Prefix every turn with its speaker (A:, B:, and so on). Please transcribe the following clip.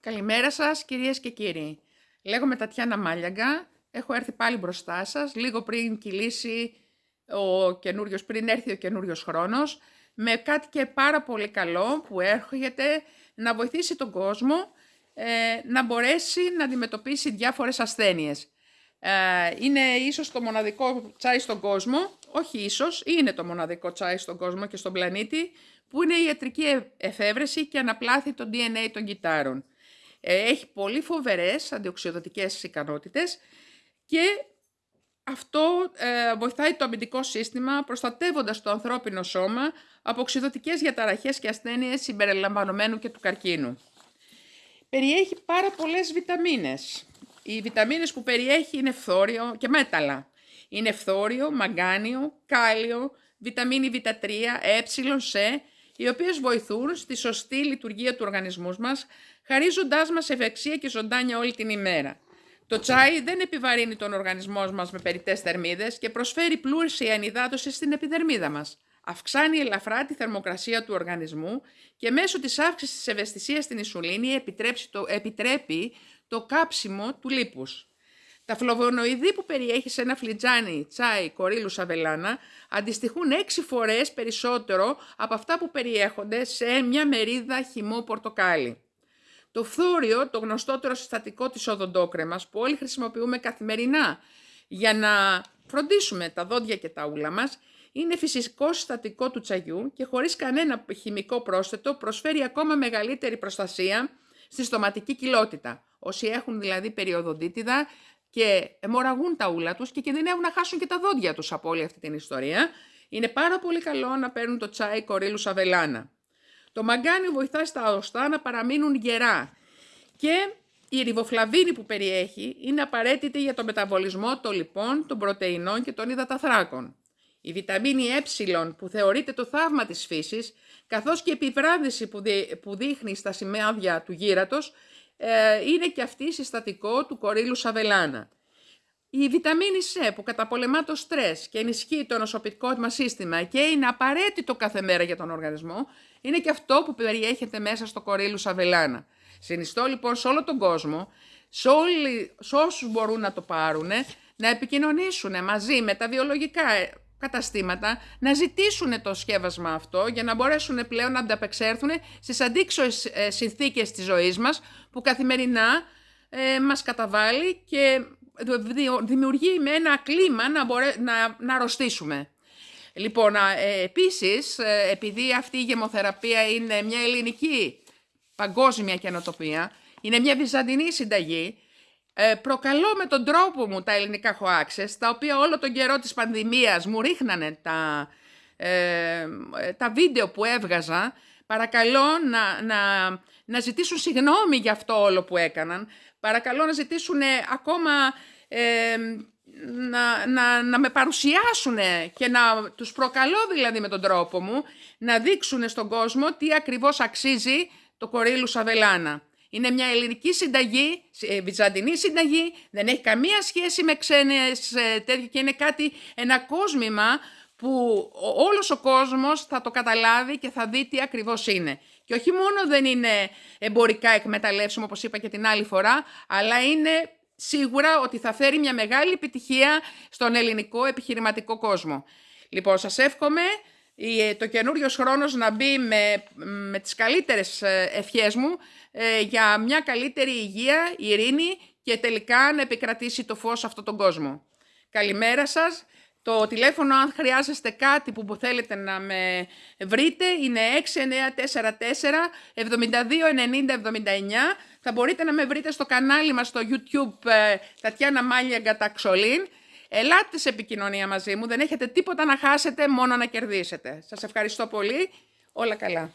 A: Καλημέρα σας κυρίες και κύριοι. Λέγομαι Τατιάνα Μάλιαγκα. Έχω έρθει πάλι μπροστά σας, λίγο πριν κυλήσει ο καινούριος, πριν έρθει ο καινούριος χρόνος, με κάτι και πάρα πολύ καλό που έρχεται να βοηθήσει τον κόσμο ε, να μπορέσει να αντιμετωπίσει διάφορες ασθένειες. Ε, είναι ίσως το μοναδικό τσάι στον κόσμο, όχι ίσως, είναι το μοναδικό τσάι στον κόσμο και στον πλανήτη, που είναι η ιατρική εφεύρεση και αναπλάθει το DNA των κυτάρων. Ε, έχει πολύ φοβερές αντιοξυδοτικές ικανότητες και αυτό ε, βοηθάει το αμυντικό σύστημα προστατεύοντας το ανθρώπινο σώμα από οξυδοτικές διαταραχές και ασθένειες συμπεριλαμβανομένου και του καρκίνου. Περιέχει πάρα πολλές βιταμίνες. Οι βιταμίνες που περιέχει είναι φθόριο και μέταλλα. Είναι φθόριο, μαγκάνιο, κάλιο, βιταμίνη Β3, ε, σε, οι οποίες βοηθούν στη σωστή λειτουργία του οργανισμού μας, χαρίζοντάς μας ευεξία και ζωντάνια όλη την ημέρα. Το τσάι δεν επιβαρύνει τον οργανισμό μας με περιττές θερμίδες και προσφέρει πλούσια ενυδάτωση στην επιδερμίδα μας. Αυξάνει ελαφρά τη θερμοκρασία του οργανισμού και μέσω της αύξησης της ευαισθησίας στην ισουλίνη το, επιτρέπει το κάψιμο του λίπους. Τα φλοβονοειδή που περιέχει σε ένα φλιτζάνι τσάι κορίλου σαβελάνα αντιστοιχούν έξι φορές περισσότερο από αυτά που περιέχονται σε μια μερίδα χυμό πορτοκάλι. Το φθόριο, το γνωστότερο συστατικό της οδοντόκρεμας που όλοι χρησιμοποιούμε καθημερινά για να φροντίσουμε τα δόντια και τα ούλα μας, είναι φυσικό συστατικό του τσαγιού και χωρίς κανένα χημικό πρόσθετο προσφέρει ακόμα μεγαλύτερη προστασία στη στοματική κοιλότητα. Όσοι έχουν δηλαδή περιοδοντίτιδα και αιμορραγούν τα ούλα τους και κινδυνεύουν να χάσουν και τα δόντια τους από όλη αυτή την ιστορία, είναι πάρα πολύ καλό να παίρνουν το τσάι κορίλου σαβελάνα. Το μαγκάνιο βοηθά στα οστά να παραμείνουν γερά και η ριβοφλαβίνη που περιέχει είναι απαραίτητη για το μεταβολισμό των λιπών, των πρωτεϊνών και των υδαταθράκων. Η βιταμίνη ε που θεωρείται το θαύμα της φύσης, καθώς και η επιβράδυση που, δείχνει στα σημάδια του γύρατος, ε, είναι και αυτή συστατικό του κορίλου σαβελάνα. Η βιταμίνη C που καταπολεμά το στρες και ενισχύει το νοσοποιητικό μας σύστημα και είναι απαραίτητο κάθε μέρα για τον οργανισμό, είναι και αυτό που περιέχεται μέσα στο κορίλου σαβελάνα. Συνιστώ λοιπόν σε όλο τον κόσμο, σε, όλοι, σε όσους μπορούν να το πάρουν, να επικοινωνήσουν μαζί με τα βιολογικά καταστήματα να ζητήσουν το σκεύασμα αυτό για να μπορέσουν πλέον να ανταπεξέλθουν στις αντίξωες ε, συνθήκες της ζωής μας που καθημερινά ε, μας καταβάλει και δημιουργεί με ένα κλίμα να, μπορέ, να, να αρρωστήσουμε. Λοιπόν, ε, επίσης, ε, επειδή αυτή η γεμοθεραπεία είναι μια ελληνική παγκόσμια καινοτοπία, είναι μια βυζαντινή συνταγή, ε, προκαλώ με τον τρόπο μου τα ελληνικά χωάξες, τα οποία όλο τον καιρό της πανδημίας μου ρίχνανε τα, ε, τα βίντεο που έβγαζα, παρακαλώ να, να, να ζητήσουν συγγνώμη για αυτό όλο που έκαναν, παρακαλώ να ζητήσουν ακόμα ε, να, να, να με παρουσιάσουν και να τους προκαλώ δηλαδή με τον τρόπο μου να δείξουν στον κόσμο τι ακριβώς αξίζει το κορίλου Σαβελάνα. Είναι μια ελληνική συνταγή, ε, βυζαντινή συνταγή, δεν έχει καμία σχέση με ξένες ε, τέτοια και είναι κάτι, ένα κόσμημα που όλος ο κόσμος θα το καταλάβει και θα δει τι ακριβώς είναι. Και όχι μόνο δεν είναι εμπορικά εκμεταλλεύσιμο, όπως είπα και την άλλη φορά, αλλά είναι σίγουρα ότι θα φέρει μια μεγάλη επιτυχία στον ελληνικό επιχειρηματικό κόσμο. Λοιπόν, σας εύχομαι ε, το καινούριος χρόνος να μπει με, με τις καλύτερες ε, ευχές μου ε, για μια καλύτερη υγεία, ειρήνη και τελικά να επικρατήσει το φως σε αυτόν τον κόσμο. Καλημέρα σας. Το τηλέφωνο αν χρειάζεστε κάτι που θέλετε να με βρείτε είναι 6944 72 90 79. Θα μπορείτε να με βρείτε στο κανάλι μας στο YouTube Τατιάνα Μάλια Γκαταξολίν. Ελάτε σε επικοινωνία μαζί μου, δεν έχετε τίποτα να χάσετε, μόνο να κερδίσετε. Σας ευχαριστώ πολύ, όλα καλά.